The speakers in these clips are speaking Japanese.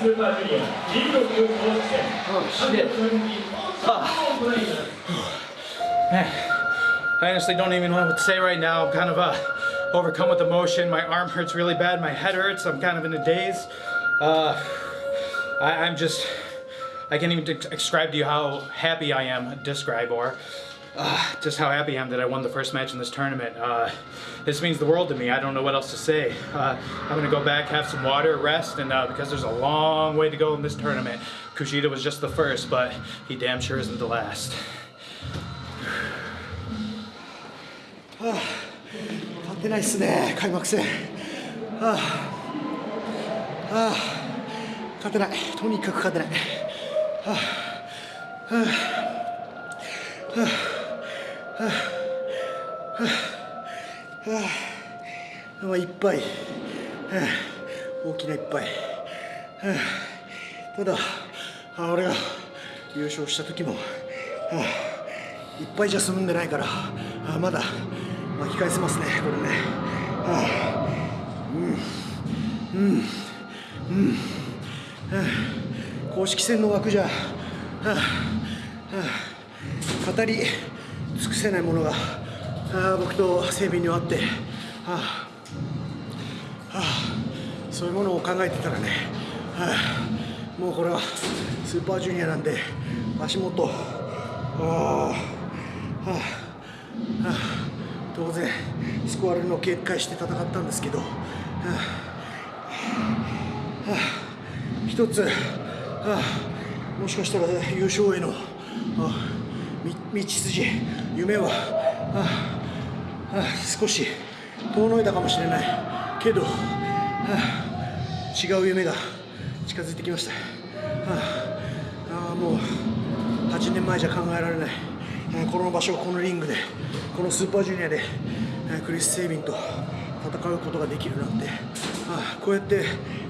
スーパージュニア B ブロック公式戦 Oh, shit. 初日を行います Man, I honestly don't even know what to say right now. I'm kind of uh, overcome with emotion. My arm hurts really bad. My head hurts. I'm kind of in a daze. Uh, I, I'm just, I can't even de- describe to you how happy I am. Describe or uh, just how happy I am that I won the first match in this tournament. Uh, this means the world to me. I don't know what else to say. Uh, I'm gonna go back, have some water, rest, and uh, because there's a long way to go in this tournament. Kushida was just the first, but he damn sure isn't the last. 勝ってないっすね開幕戦ああああ勝てないとにかく勝てないはあはあはあは あはあまあいっぱい、はあ、大きないっぱい、はあ、ただはあ俺が優勝した時も、はあ、いっぱいじゃ済んでないからあまだ巻き返せますねこれね、はあ、うん。うん。うん、はあ、公式戦の枠じゃ、はあはあ、語り尽くせないものが、あ、僕と整備にはあって、はあはあ、そういうものを考えてたらね、はあ、もうこれはスーパージュニアなんで足元、はあはあはあ、当然スコアルの警戒して戦ったんですけど、はあはあ、一つ、はあ、もしかしたら優勝への、はあ、道筋。夢は、はあはあ、少し遠のいたかもしれない。けど、はあ、違う夢が近づいてきました、はあ、あもう8年前じゃ考えられない。えーこの場所このリングでこのスーパージュニアでえークリス・セイビンと戦うことができるなんて。あこうやって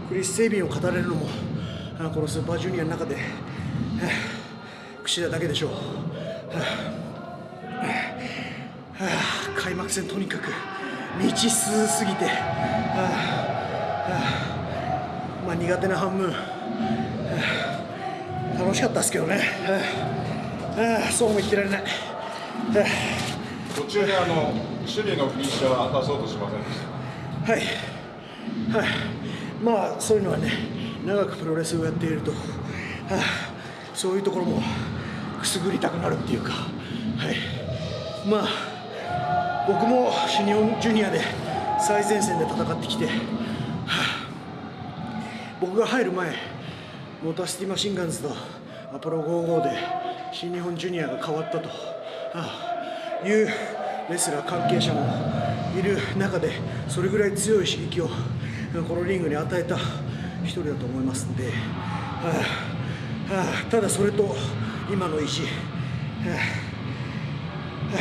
クリス・セイビンを語れるのもあこのスーパージュニアの中でえー櫛田だけでしょう、はあはあ開幕戦とにかく未知数すぎて、はあはあまあ、苦手な半分、は あ楽しかったですけどね、はあはあそうも言ってられない、は 途中であの守備のフィニッシャーは出そうとしませんでした？あはい。はい。まあそういうのはね長くプロレスをやっていると、はあ。そういうところもくすぐりたくなるっていうか、はい、まあ僕も新日本ジュニアで最前線で戦ってきて、はあ僕が入る前モーターシティマシンガンズとアポロ55で新日本ジュニアが変わったと、はあいうレスラー関係者もいる中でそれぐらい強い刺激をこのリングに与えた一人だと思いますんで、はあはあただそれと今の意地、はあはあ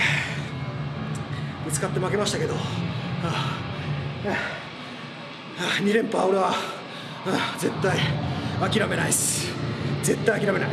ぶつかって負けましたけど、はあはあはあ2連覇俺は、絶対諦めないです。絶対諦めない。